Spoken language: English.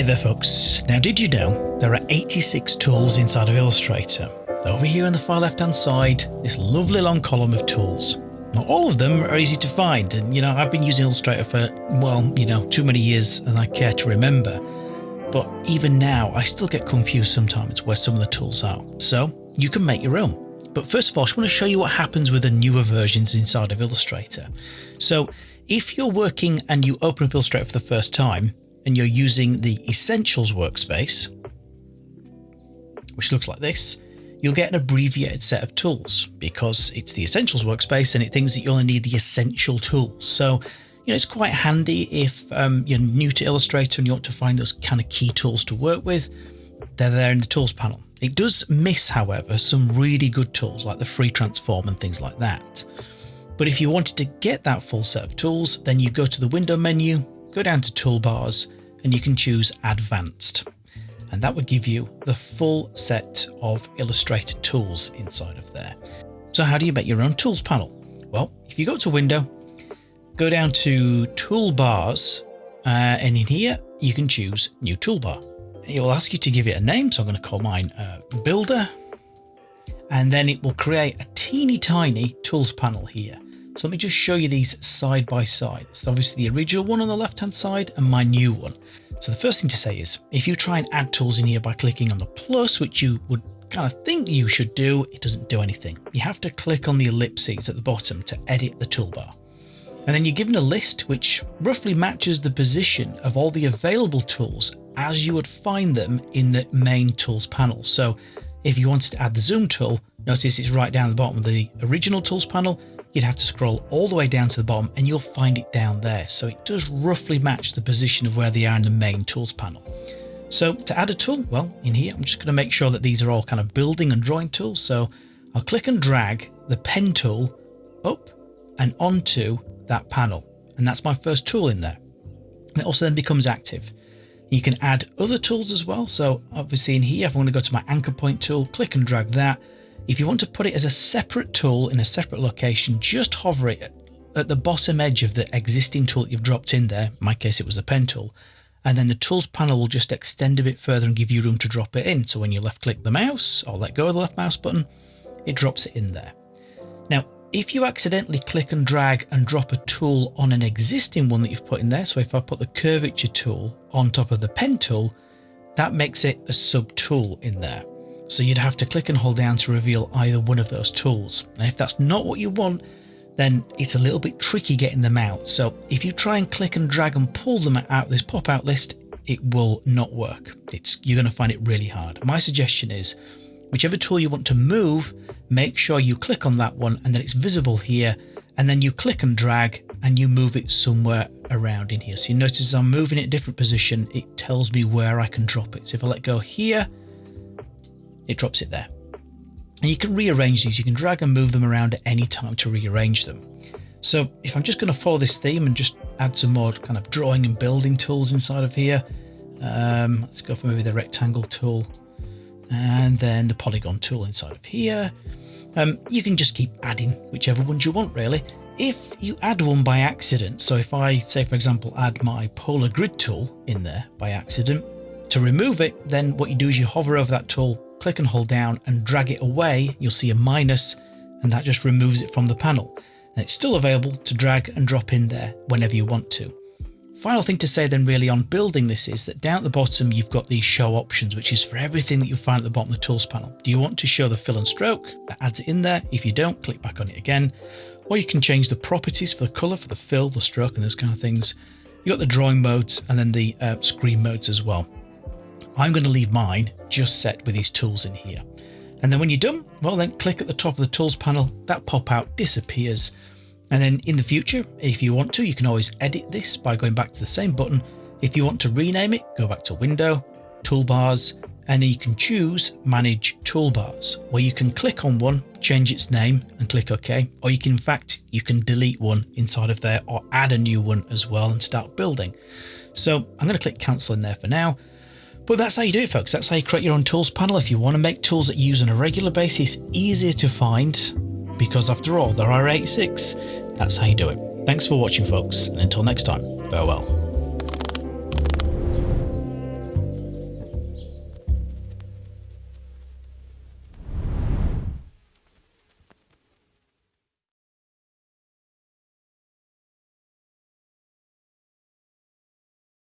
Hey there folks, now did you know there are 86 tools inside of Illustrator? Over here on the far left hand side, this lovely long column of tools. Now all of them are easy to find and you know I've been using Illustrator for, well, you know, too many years and I care to remember. But even now I still get confused sometimes where some of the tools are. So you can make your own. But first of all, I just want to show you what happens with the newer versions inside of Illustrator. So if you're working and you open up Illustrator for the first time and you're using the Essentials workspace, which looks like this, you'll get an abbreviated set of tools because it's the Essentials workspace and it thinks that you only need the essential tools. So, you know, it's quite handy if um, you're new to Illustrator and you want to find those kind of key tools to work with. They're there in the tools panel. It does miss, however, some really good tools like the free transform and things like that. But if you wanted to get that full set of tools, then you go to the window menu, go down to toolbars, and you can choose advanced. And that would give you the full set of Illustrator tools inside of there. So how do you make your own tools panel? Well, if you go to window, go down to toolbars, uh, and in here you can choose new toolbar it will ask you to give it a name. So I'm going to call mine uh, Builder. And then it will create a teeny tiny tools panel here. So let me just show you these side by side. It's obviously the original one on the left hand side and my new one. So the first thing to say is if you try and add tools in here by clicking on the plus, which you would kind of think you should do, it doesn't do anything. You have to click on the ellipses at the bottom to edit the toolbar. And then you're given a list which roughly matches the position of all the available tools as you would find them in the main tools panel. So if you wanted to add the zoom tool, notice it's right down the bottom of the original tools panel. You'd have to scroll all the way down to the bottom and you'll find it down there. So it does roughly match the position of where they are in the main tools panel. So to add a tool, well, in here, I'm just going to make sure that these are all kind of building and drawing tools. So I'll click and drag the pen tool up and onto that panel. And that's my first tool in there. And it also then becomes active. You can add other tools as well. So obviously in here, if I want to go to my anchor point tool, click and drag that. If you want to put it as a separate tool in a separate location, just hover it at the bottom edge of the existing tool that you've dropped in there. In my case, it was a pen tool. And then the tools panel will just extend a bit further and give you room to drop it in. So when you left click the mouse or let go of the left mouse button, it drops it in there. Now, if you accidentally click and drag and drop a tool on an existing one that you've put in there, so if I put the curvature tool on top of the pen tool, that makes it a sub tool in there. So you'd have to click and hold down to reveal either one of those tools. And if that's not what you want, then it's a little bit tricky getting them out. So if you try and click and drag and pull them out of this pop out list, it will not work. It's You're going to find it really hard. My suggestion is whichever tool you want to move, make sure you click on that one and then it's visible here and then you click and drag and you move it somewhere around in here. So you notice as I'm moving it a different position, it tells me where I can drop it. So if I let go here, it drops it there. And you can rearrange these. You can drag and move them around at any time to rearrange them. So if I'm just going to follow this theme and just add some more kind of drawing and building tools inside of here, um, let's go for maybe the rectangle tool and then the polygon tool inside of here. Um, you can just keep adding whichever ones you want really. If you add one by accident, so if I say for example add my polar grid tool in there by accident, to remove it then what you do is you hover over that tool, click and hold down and drag it away, you'll see a minus and that just removes it from the panel. And it's still available to drag and drop in there whenever you want to. Final thing to say then really on building this is that down at the bottom you've got these show options which is for everything that you find at the bottom of the tools panel. Do you want to show the fill and stroke? That adds it in there. If you don't, click back on it again. Or you can change the properties for the colour, for the fill, the stroke and those kind of things. You've got the drawing modes and then the uh, screen modes as well. I'm going to leave mine just set with these tools in here. And then when you're done, well then click at the top of the tools panel, that pop out disappears and then in the future, if you want to, you can always edit this by going back to the same button. If you want to rename it, go back to Window, Toolbars, and you can choose Manage Toolbars, where you can click on one, change its name and click OK. Or you can, in fact, you can delete one inside of there or add a new one as well and start building. So I'm going to click cancel in there for now. But that's how you do it, folks. That's how you create your own tools panel. If you want to make tools that you use on a regular basis, easier to find, because after all, there are 86. That's how you do it. Thanks for watching folks, and until next time, farewell.